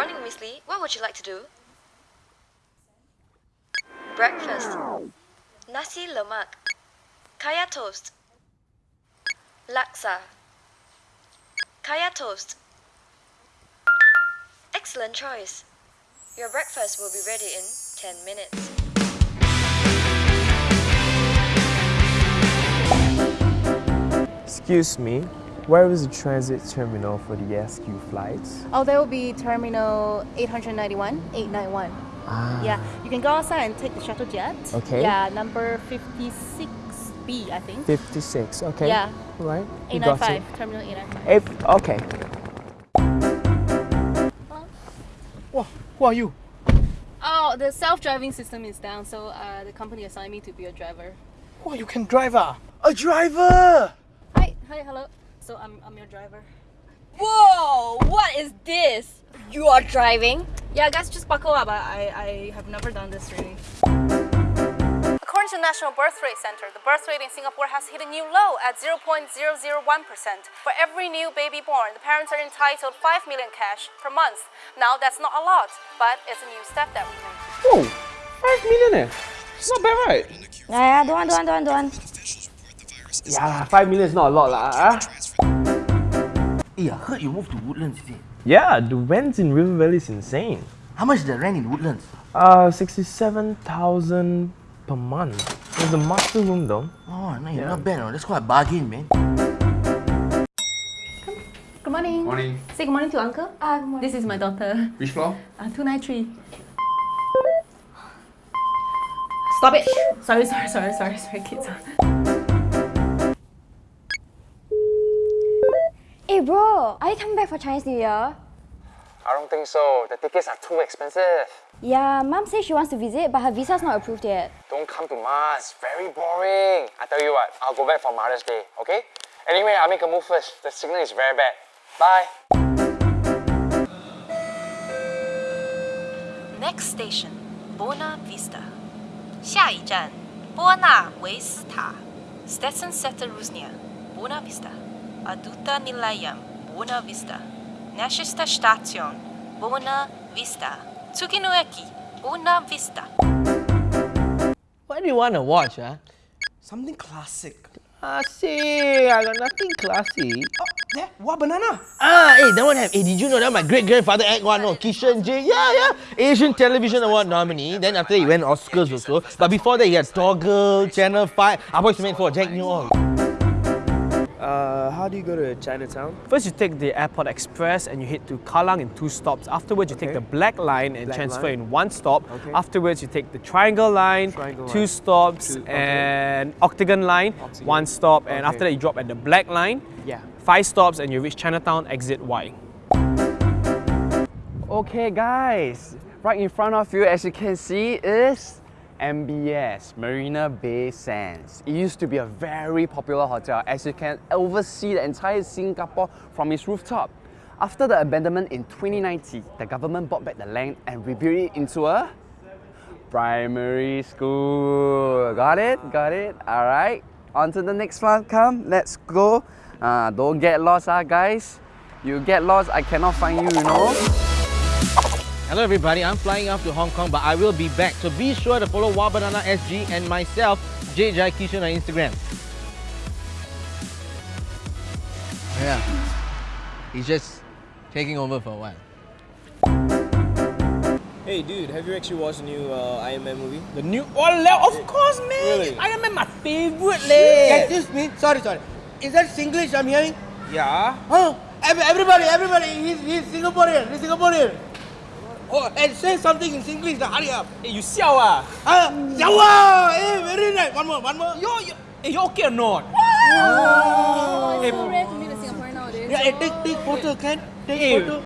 morning, Miss Lee. What would you like to do? Breakfast. Nasi lemak. Kaya toast. Laksa. Kaya toast. Excellent choice. Your breakfast will be ready in 10 minutes. Excuse me, where is the transit terminal for the SQ flights? Oh, there will be terminal 891, 891. Ah. Yeah, you can go outside and take the shuttle jet. Okay. Yeah, number 56B, I think. 56, okay. Yeah. Right. you got it. 895, terminal 895. Eight, okay. Wow, who are you? Oh, the self-driving system is down, so uh, the company assigned me to be a driver. Wow, you can drive ah? A driver! Hi, hi, hello. So I'm, I'm your driver. Whoa! What is this? You are driving? Yeah, guys, just buckle up. I, I, I have never done this really. According to the National Birth Rate Center, the birth rate in Singapore has hit a new low at 0.001%. For every new baby born, the parents are entitled 5 million cash per month. Now, that's not a lot, but it's a new step that we make. Whoa, five million eh? It's not bad, right? Yeah, yeah, don't want, don't want, don't want, don't want. Yeah, five million is not a lot lah. ah. Hey, I heard you moved to Woodlands, is it? Yeah, the rent in River Valley is insane. How much is the rent in Woodlands? Uh, 67,000 per month. There's a master room though. Oh, no, you're not bad. oh. That's quite a bargain, man. Good morning. Morning. Say good morning to uncle. Ah, good morning. This is my daughter. Which floor? Uh, 293. Stop it! Sorry, sorry, sorry, sorry, sorry, kids. Hey bro, are you coming back for Chinese New Year? I don't think so. The tickets are too expensive. Yeah, mom says she wants to visit, but her visa's not approved yet. Don't come to Mars. Very boring. I tell you what, I'll go back for Mother's Day, okay? Anyway, I'll make a move first. The signal is very bad. Bye. Next station, Buona Vista. 下一站，波纳维斯塔。Stetson Setter Rusnia, Buona Vista. Aduta Nilayam, Buona Vista. Nashista Station, Buona Vista. Tsukinoeki, Buona Vista. What do you want to watch, ah? Something classic. Ah, see, I got nothing classy. Oh, there, what banana? Ah, hey, that one have. Hey, did you know that my great grandfather act one? No, Kishan J. Yeah, yeah. Asian Television Award nominee. Then after he went Oscars also. But before that, he had Toggle, Channel 5. I was meant for Jack Neo. Uh, how do you go to Chinatown? First, you take the Airport Express and you head to Kallang in two stops. Afterwards, you take the Black Line and Black transfer Line. in one stop. Okay. Afterwards, you take the Triangle Line, Triangle two Line. stops, Two- okay. and Octagon Line, Octagon. one stop. And Okay. after that, you drop at the Black Line, Yeah. five stops, and you reach Chinatown, exit Y. Okay guys, right in front of you as you can see is MBS, Marina Bay Sands. It used to be a very popular hotel as you can oversee the entire Singapore from its rooftop. After the abandonment in 2019, the government bought back the land and rebuilt it into a primary school. Got it? Got it? Alright. On to the next one. Come, let's go. Uh, don't get lost, ah, guys. You get lost, I cannot find you, you know. Hello everybody, I'm flying off to Hong Kong, but I will be back. So be sure to follow Wabanana SG and myself, J Jai Kishan on Instagram. Yeah, he's just taking over for a while. Hey dude, have you actually watched the new uh, Iron Man movie? The new oh, of course, man. Really? Iron Man, my favorite, leh. Excuse me. Sorry, sorry. Is that Singlish I'm hearing? Yeah. Huh? Ev- Everybody, everybody, he's, he's Singaporean. He's Singaporean. Oh, and say something in Singlish. Now, hurry up. Hey, you siao ah? Ah, Jawa. Hey, very nice. One more, one more. Yo, yo, hey, you okay or not? Oh, it's so rare to meet a Singaporean nowadays. Yeah, hey, take take photo, can take Hey, photo.